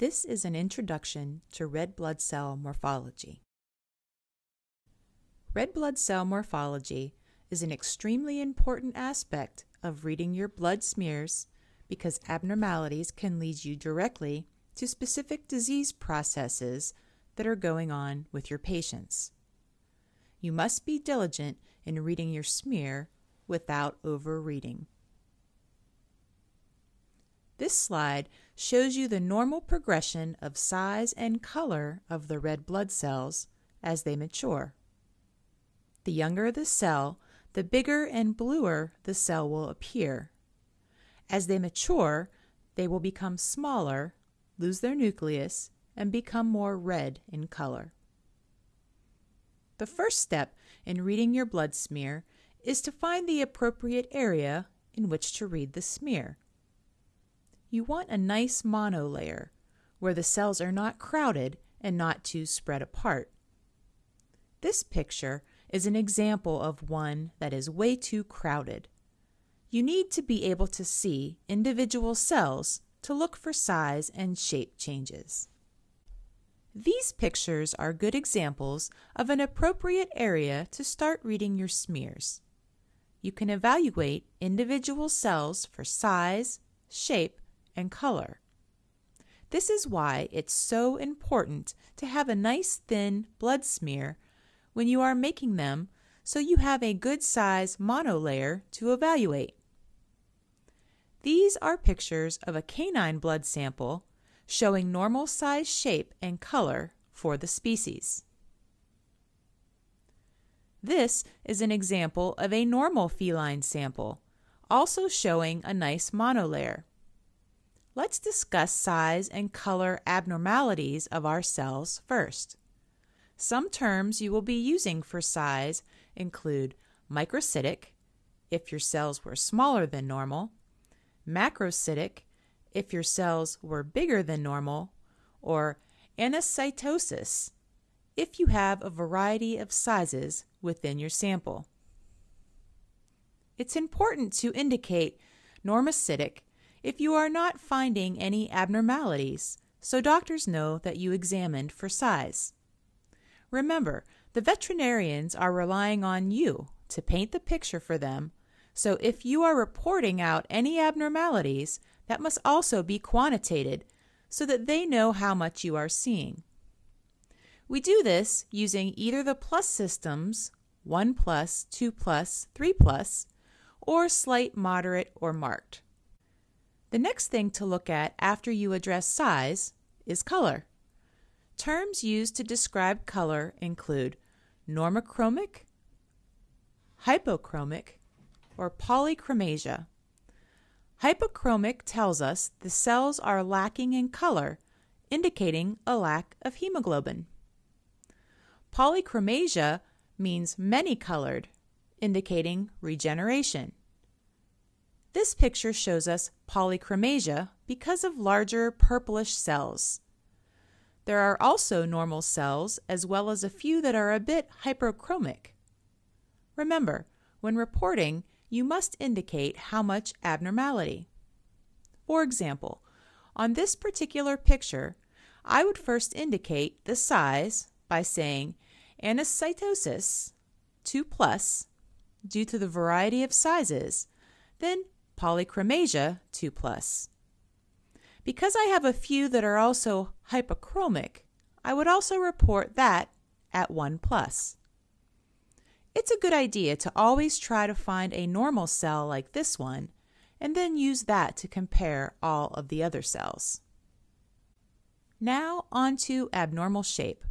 This is an introduction to red blood cell morphology. Red blood cell morphology is an extremely important aspect of reading your blood smears because abnormalities can lead you directly to specific disease processes that are going on with your patients. You must be diligent in reading your smear without overreading. This slide shows you the normal progression of size and color of the red blood cells as they mature. The younger the cell, the bigger and bluer the cell will appear. As they mature, they will become smaller, lose their nucleus, and become more red in color. The first step in reading your blood smear is to find the appropriate area in which to read the smear. You want a nice monolayer where the cells are not crowded and not too spread apart. This picture is an example of one that is way too crowded. You need to be able to see individual cells to look for size and shape changes. These pictures are good examples of an appropriate area to start reading your smears. You can evaluate individual cells for size, shape, and color. This is why it's so important to have a nice thin blood smear when you are making them so you have a good size monolayer to evaluate. These are pictures of a canine blood sample showing normal size shape and color for the species. This is an example of a normal feline sample, also showing a nice monolayer. Let's discuss size and color abnormalities of our cells first. Some terms you will be using for size include microcytic, if your cells were smaller than normal, macrocytic, if your cells were bigger than normal, or anisocytosis, if you have a variety of sizes within your sample. It's important to indicate normocytic if you are not finding any abnormalities, so doctors know that you examined for size. Remember, the veterinarians are relying on you to paint the picture for them, so if you are reporting out any abnormalities, that must also be quantitated so that they know how much you are seeing. We do this using either the plus systems, 1 plus, 2 plus, 3 plus, or slight, moderate, or marked. The next thing to look at after you address size is color. Terms used to describe color include normochromic, hypochromic, or polychromasia. Hypochromic tells us the cells are lacking in color, indicating a lack of hemoglobin. Polychromasia means many colored, indicating regeneration. This picture shows us polychromasia because of larger purplish cells. There are also normal cells as well as a few that are a bit hyperchromic. Remember, when reporting, you must indicate how much abnormality. For example, on this particular picture, I would first indicate the size by saying anisocytosis 2 plus due to the variety of sizes, then polychromasia 2 plus. Because I have a few that are also hypochromic, I would also report that at 1 plus. It's a good idea to always try to find a normal cell like this one and then use that to compare all of the other cells. Now on to abnormal shape.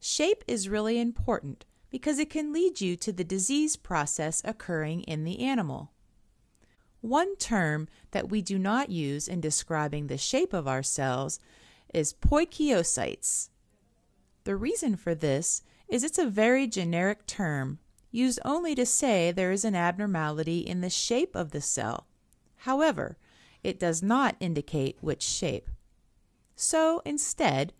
Shape is really important because it can lead you to the disease process occurring in the animal. One term that we do not use in describing the shape of our cells is poikilocytes. The reason for this is it's a very generic term used only to say there is an abnormality in the shape of the cell. However, it does not indicate which shape. So instead,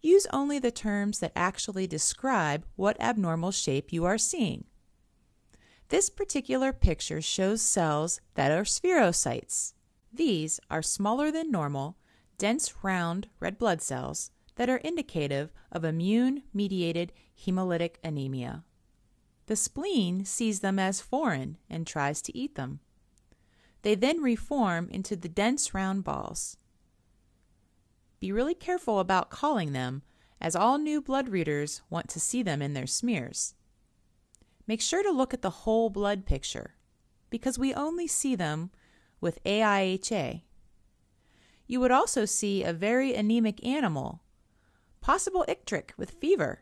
use only the terms that actually describe what abnormal shape you are seeing. This particular picture shows cells that are spherocytes. These are smaller than normal, dense round red blood cells that are indicative of immune mediated hemolytic anemia. The spleen sees them as foreign and tries to eat them. They then reform into the dense round balls. Be really careful about calling them, as all new blood readers want to see them in their smears. Make sure to look at the whole blood picture, because we only see them with AIHA. You would also see a very anemic animal, possible icteric with fever.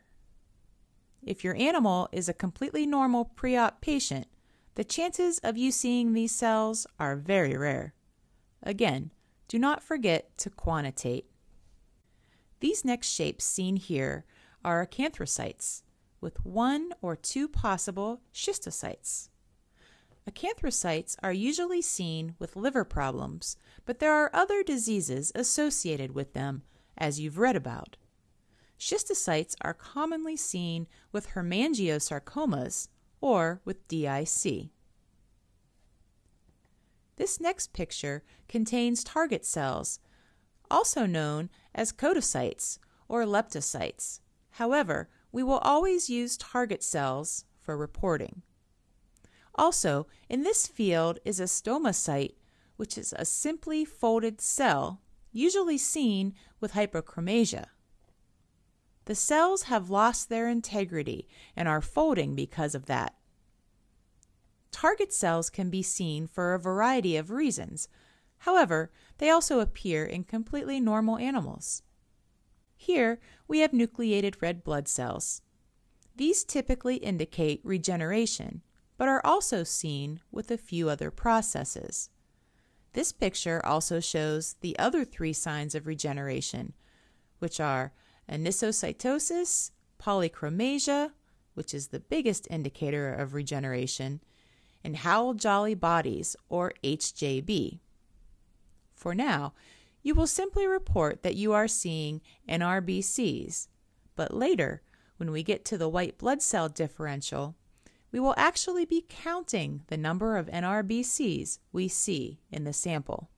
If your animal is a completely normal pre-op patient, the chances of you seeing these cells are very rare. Again, do not forget to quantitate. These next shapes seen here are acanthocytes with one or two possible schistocytes. Acanthocytes are usually seen with liver problems, but there are other diseases associated with them, as you've read about. Schistocytes are commonly seen with hemangiosarcomas or with DIC. This next picture contains target cells, also known as codocytes or leptocytes. However, we will always use target cells for reporting. Also, in this field is a stomatocyte, which is a simply folded cell, usually seen with hypochromasia. The cells have lost their integrity and are folding because of that. Target cells can be seen for a variety of reasons. However, they also appear in completely normal animals. Here, we have nucleated red blood cells. These typically indicate regeneration, but are also seen with a few other processes. This picture also shows the other three signs of regeneration, which are anisocytosis, polychromasia, which is the biggest indicator of regeneration, and Howell-Jolly bodies, or HJB. For now, you will simply report that you are seeing NRBCs, but later, when we get to the white blood cell differential, we will actually be counting the number of NRBCs we see in the sample.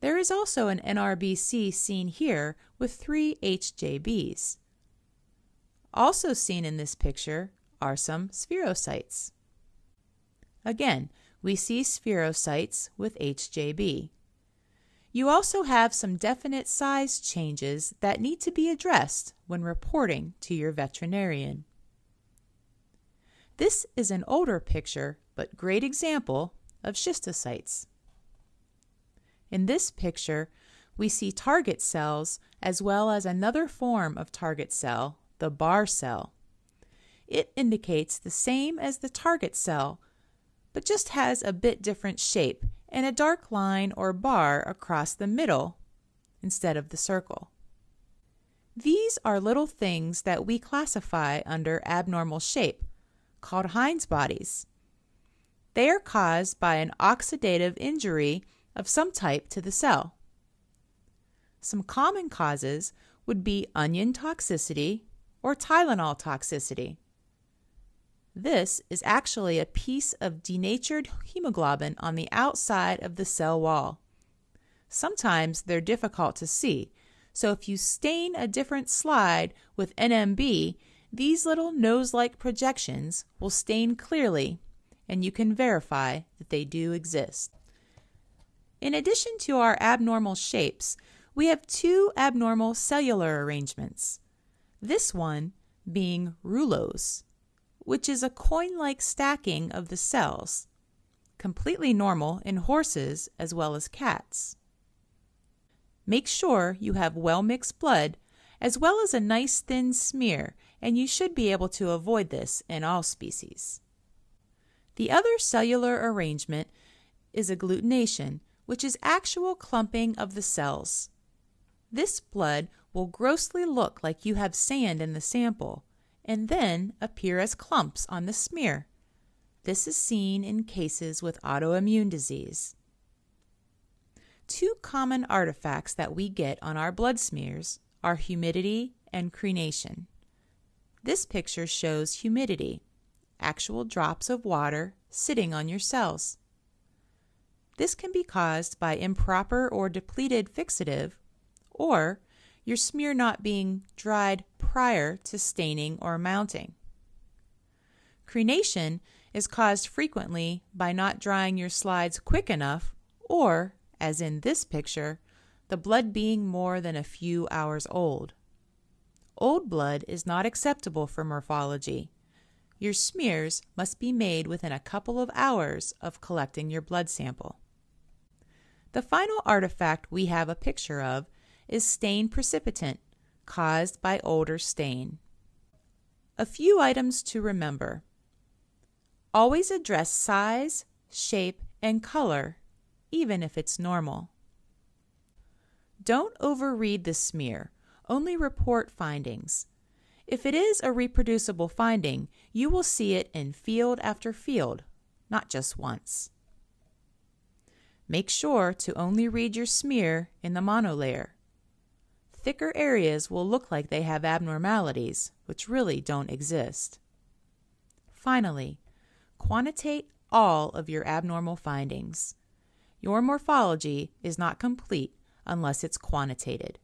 There is also an NRBC seen here with three HJBs. Also seen in this picture are some spherocytes. Again, we see spherocytes with HJB. You also have some definite size changes that need to be addressed when reporting to your veterinarian. This is an older picture, but great example of schistocytes. In this picture, we see target cells as well as another form of target cell, the bar cell. It indicates the same as the target cell, but just has a bit different shape and a dark line or bar across the middle instead of the circle. These are little things that we classify under abnormal shape, called Heinz bodies. They are caused by an oxidative injury of some type to the cell. Some common causes would be onion toxicity or Tylenol toxicity. This is actually a piece of denatured hemoglobin on the outside of the cell wall. Sometimes they're difficult to see, so if you stain a different slide with NMB, these little nose-like projections will stain clearly and you can verify that they do exist. In addition to our abnormal shapes, we have two abnormal cellular arrangements. This one being rouleaux, which is a coin-like stacking of the cells, completely normal in horses as well as cats. Make sure you have well-mixed blood as well as a nice thin smear, and you should be able to avoid this in all species. The other cellular arrangement is agglutination, which is actual clumping of the cells. This blood will grossly look like you have sand in the sample and then appear as clumps on the smear. This is seen in cases with autoimmune disease. Two common artifacts that we get on our blood smears are humidity and crenation. This picture shows humidity, actual drops of water sitting on your cells. This can be caused by improper or depleted fixative, or your smear not being dried prior to staining or mounting. Crenation is caused frequently by not drying your slides quick enough or, as in this picture, the blood being more than a few hours old. Old blood is not acceptable for morphology. Your smears must be made within a couple of hours of collecting your blood sample. The final artifact we have a picture of is stain precipitant caused by older stain. A few items to remember. Always address size, shape, and color, even if it's normal. Don't overread the smear, only report findings. If it is a reproducible finding, you will see it in field after field, not just once. Make sure to only read your smear in the monolayer. Thicker areas will look like they have abnormalities, which really don't exist. Finally, quantitate all of your abnormal findings. Your morphology is not complete unless it's quantitated.